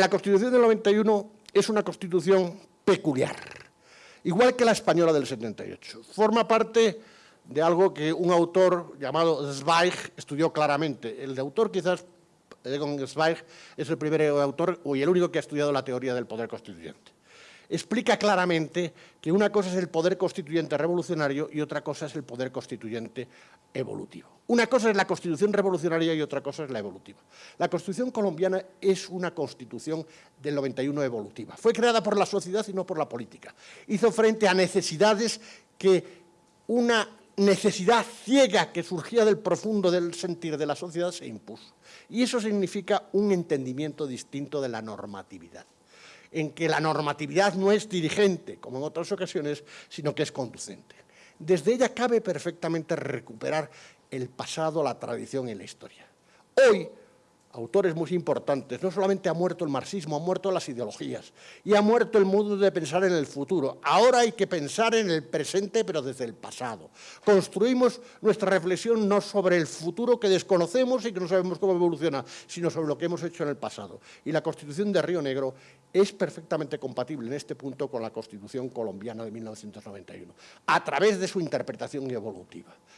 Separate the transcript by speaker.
Speaker 1: La Constitución del 91 es una Constitución peculiar, igual que la española del 78. Forma parte de algo que un autor llamado Zweig estudió claramente. El autor quizás, Egon Zweig, es el primer autor y el único que ha estudiado la teoría del poder constituyente explica claramente que una cosa es el poder constituyente revolucionario y otra cosa es el poder constituyente evolutivo. Una cosa es la constitución revolucionaria y otra cosa es la evolutiva. La constitución colombiana es una constitución del 91 evolutiva. Fue creada por la sociedad y no por la política. Hizo frente a necesidades que una necesidad ciega que surgía del profundo del sentir de la sociedad se impuso. Y eso significa un entendimiento distinto de la normatividad en que la normatividad no es dirigente, como en otras ocasiones, sino que es conducente. Desde ella cabe perfectamente recuperar el pasado, la tradición y la historia. Hoy, autores muy importantes, no solamente ha muerto el marxismo, han muerto las ideologías y ha muerto el modo de pensar en el futuro. Ahora hay que pensar en el presente, pero desde el pasado. Construimos nuestra reflexión no sobre el futuro que desconocemos y que no sabemos cómo evoluciona, sino sobre lo que hemos hecho en el pasado. Y la Constitución de Río Negro es perfectamente compatible en este punto con la Constitución colombiana de 1991, a través de su interpretación evolutiva.